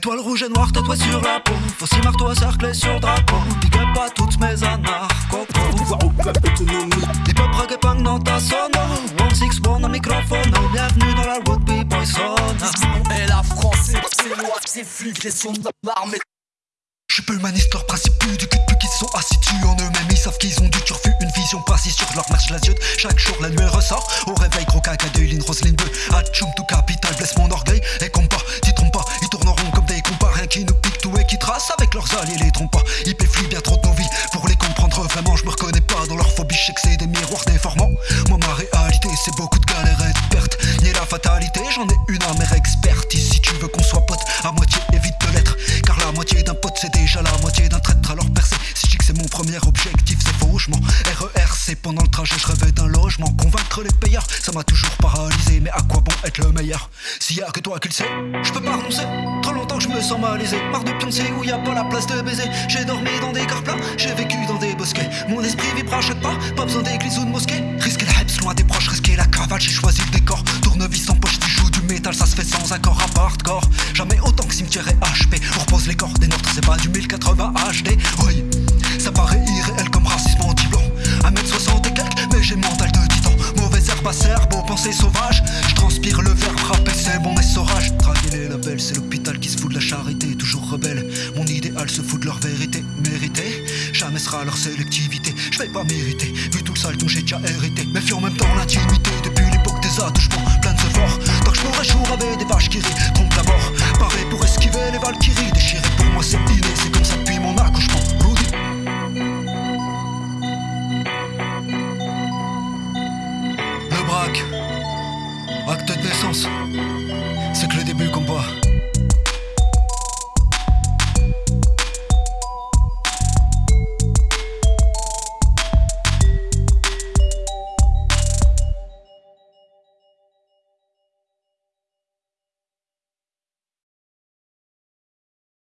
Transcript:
Étoile rouge et noire tatouée sur la peau Fossi marteau cerclé sur drapeau Big up à toutes mes anarchos Hip hop reggae punk dans ta sono One six one un microphone Bienvenue dans la road boy sauna Et la France c'est loi, c'est flic, les sons d'armée je suis peu humaniste, leurs principes plus du cul plus qu'ils sont assis en eux-mêmes. Ils savent qu'ils ont du turfu, une vision pas si sûre de leur marche la diode. Chaque jour la nuit ressort. Au réveil, gros caca, rose ligne bleue. Atchoum tout capital, blesse mon orgueil. Et compas, leurs alliés, les trompent pas. Ils péflient bien trop de nos vies pour les comprendre vraiment. Je me reconnais pas dans leur phobie, je que c'est des miroirs déformants. Moi, ma réalité, c'est beaucoup de galères et de pertes. Ni la fatalité, j'en ai une amère expertise. Si tu veux qu'on soit pote, à moitié évite de l'être. Car la moitié d'un pote, c'est déjà la moitié d'un traître. Alors percer, si je que c'est mon premier objectif, c'est faux. Je RERC pendant le trajet, je rêvais d'un logement. Convaincre les payeurs, ça m'a toujours paralysé. Mais à quoi bon être le meilleur? S'il y a que toi qui le sais, je peux pas renoncer. Je me sens malaisé. Marre de pioncer où y a pas la place de baiser. J'ai dormi dans des cars plats, j'ai vécu dans des bosquets. Mon esprit vibre à chaque pas, pas besoin d'église ou de mosquée. Risquer le hype loin des proches, risquer la cravate, j'ai choisi le décor. Tournevis en poche, tu joues du métal, ça se fait sans accord à part corps. Jamais autant que cimetière et HP. On repose les corps des nôtres, c'est pas du 1080 HD. Oui, ça paraît irréel comme racisme anti-blanc. 1m60 et quelques, mais j'ai mental de titan. Mauvaise herbe à cerveau, pensée sauvage. Je transpire le verbe frappé, c'est bon essorage. Draguer les labels, c'est l'hôpital mérité. Jamais sera leur sélectivité. Je vais pas mériter, vu tout le sale dont j'ai déjà hérité. Mais fut en même temps l'intimité depuis l'époque des attouchements. Plein de ce fort, tant que je pourrais jour avec des vaches qui rient. Trompe la mort, paré pour esquiver les valkyries. Déchiré pour moi, c'est inné, c'est comme ça depuis mon accouchement. Le braque, acte de naissance.